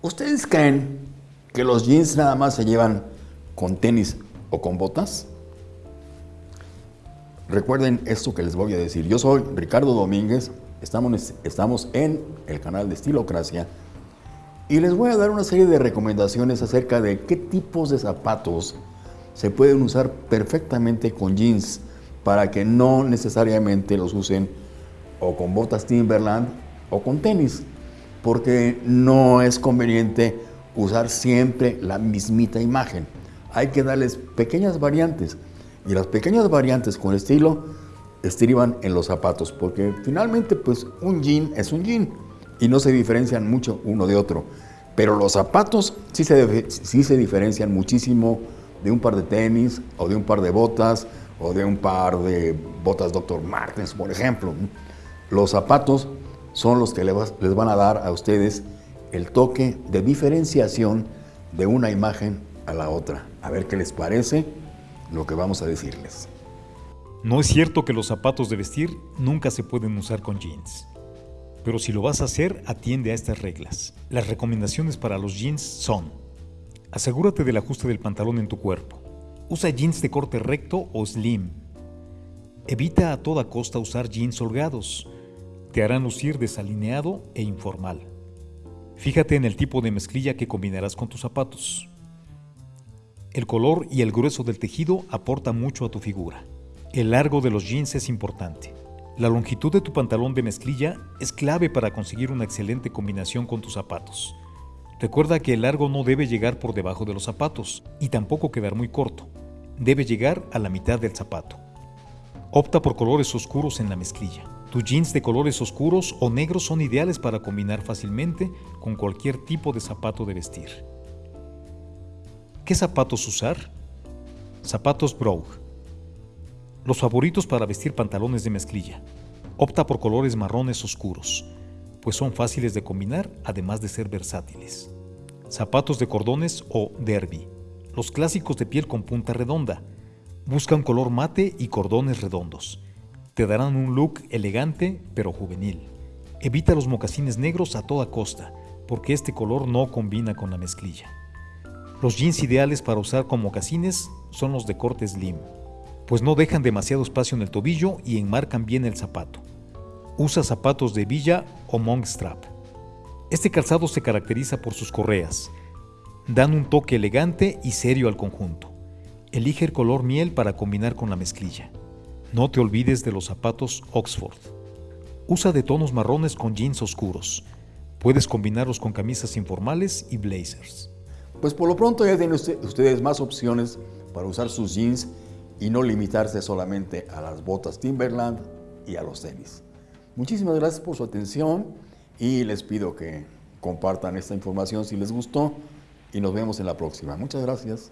¿Ustedes creen que los jeans nada más se llevan con tenis o con botas? Recuerden esto que les voy a decir. Yo soy Ricardo Domínguez, estamos, estamos en el canal de Estilocracia y les voy a dar una serie de recomendaciones acerca de qué tipos de zapatos se pueden usar perfectamente con jeans para que no necesariamente los usen o con botas Timberland o con tenis, porque no es conveniente usar siempre la mismita imagen. Hay que darles pequeñas variantes y las pequeñas variantes con estilo estriban en los zapatos, porque finalmente pues un jean es un jean y no se diferencian mucho uno de otro. Pero los zapatos sí se, sí se diferencian muchísimo de un par de tenis o de un par de botas o de un par de botas Dr. Martens, por ejemplo. Los zapatos son los que les van a dar a ustedes el toque de diferenciación de una imagen a la otra. A ver qué les parece lo que vamos a decirles. No es cierto que los zapatos de vestir nunca se pueden usar con jeans. Pero si lo vas a hacer, atiende a estas reglas. Las recomendaciones para los jeans son Asegúrate del ajuste del pantalón en tu cuerpo. Usa jeans de corte recto o slim. Evita a toda costa usar jeans holgados. Te harán lucir desalineado e informal. Fíjate en el tipo de mezclilla que combinarás con tus zapatos. El color y el grueso del tejido aportan mucho a tu figura. El largo de los jeans es importante. La longitud de tu pantalón de mezclilla es clave para conseguir una excelente combinación con tus zapatos. Recuerda que el largo no debe llegar por debajo de los zapatos y tampoco quedar muy corto. Debe llegar a la mitad del zapato. Opta por colores oscuros en la mezclilla. Tus jeans de colores oscuros o negros son ideales para combinar fácilmente con cualquier tipo de zapato de vestir. ¿Qué zapatos usar? Zapatos Brogue. Los favoritos para vestir pantalones de mezclilla. Opta por colores marrones oscuros pues son fáciles de combinar además de ser versátiles. Zapatos de cordones o derby. Los clásicos de piel con punta redonda. Busca un color mate y cordones redondos. Te darán un look elegante pero juvenil. Evita los mocasines negros a toda costa, porque este color no combina con la mezclilla. Los jeans ideales para usar con mocasines son los de corte slim, pues no dejan demasiado espacio en el tobillo y enmarcan bien el zapato. Usa zapatos de villa o monk strap. Este calzado se caracteriza por sus correas. Dan un toque elegante y serio al conjunto. Elige el color miel para combinar con la mezclilla. No te olvides de los zapatos Oxford. Usa de tonos marrones con jeans oscuros. Puedes combinarlos con camisas informales y blazers. Pues por lo pronto ya tienen ustedes más opciones para usar sus jeans y no limitarse solamente a las botas Timberland y a los tenis. Muchísimas gracias por su atención y les pido que compartan esta información si les gustó y nos vemos en la próxima. Muchas gracias.